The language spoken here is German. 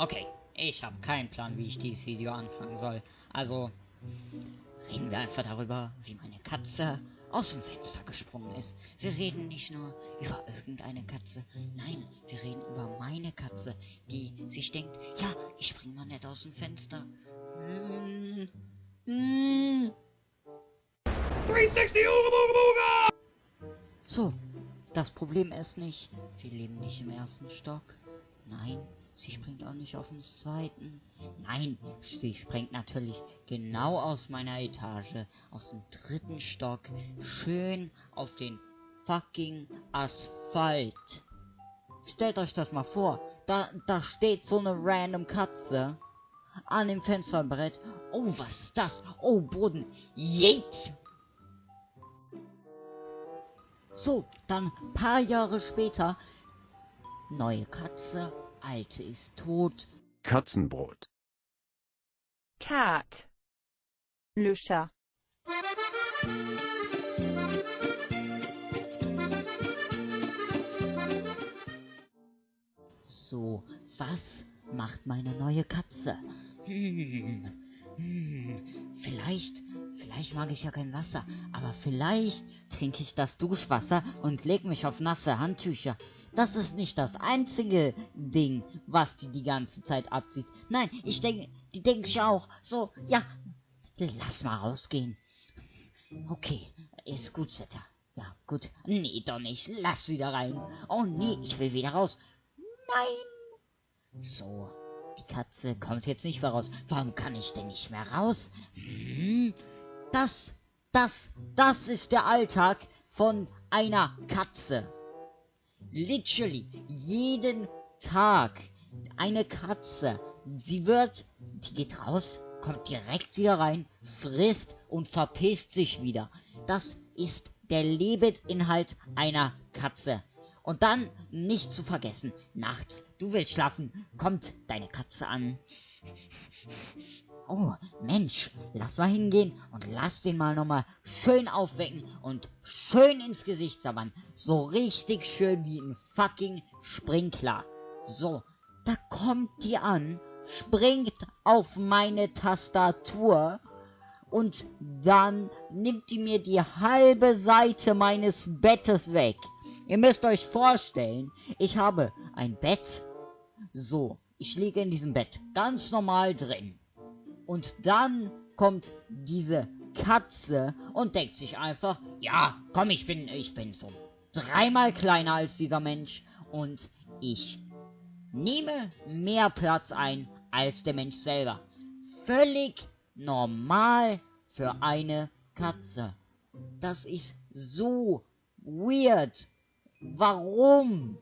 Okay, ich habe keinen Plan, wie ich dieses Video anfangen soll. Also, reden wir einfach darüber, wie meine Katze aus dem Fenster gesprungen ist. Wir reden nicht nur über irgendeine Katze, nein, wir reden über meine Katze, die sich denkt, ja, ich spring mal nicht aus dem Fenster. Hm, hm. 360 So, das Problem ist nicht, wir leben nicht im ersten Stock. Nein, sie springt auch nicht auf den zweiten. Nein, sie springt natürlich genau aus meiner Etage, aus dem dritten Stock, schön auf den fucking Asphalt. Stellt euch das mal vor, da, da steht so eine random Katze an dem Fensterbrett. Oh, was ist das? Oh, Boden. Jeet! So, dann paar Jahre später. Neue Katze, alte ist tot. Katzenbrot. Cat. Le chat. So, was macht meine neue Katze? Hm, hm, vielleicht, vielleicht mag ich ja kein Wasser, aber vielleicht trinke ich das Duschwasser und leg mich auf nasse Handtücher. Das ist nicht das einzige Ding, was die die ganze Zeit abzieht. Nein, ich denke, die denkt sich auch so, ja, lass mal rausgehen. Okay, ist gut, Wetter. Ja, gut. Nee, doch nicht. Lass wieder rein. Oh nee, ich will wieder raus. Nein. So, die Katze kommt jetzt nicht mehr raus. Warum kann ich denn nicht mehr raus? Hm, das, das, das ist der Alltag von einer Katze. Literally, jeden Tag. Eine Katze. Sie wird, die geht raus, kommt direkt wieder rein, frisst und verpisst sich wieder. Das ist der Lebensinhalt einer Katze. Und dann nicht zu vergessen, nachts, du willst schlafen, kommt deine Katze an. Oh, Mensch, lass mal hingehen und lass den mal nochmal schön aufwecken und schön ins Gesicht sabbern. So richtig schön wie ein fucking Sprinkler. So, da kommt die an, springt auf meine Tastatur und dann nimmt die mir die halbe Seite meines Bettes weg. Ihr müsst euch vorstellen, ich habe ein Bett. So, ich liege in diesem Bett ganz normal drin. Und dann kommt diese Katze und denkt sich einfach, ja, komm, ich bin, ich bin so dreimal kleiner als dieser Mensch und ich nehme mehr Platz ein als der Mensch selber. Völlig normal für eine Katze. Das ist so weird. Warum?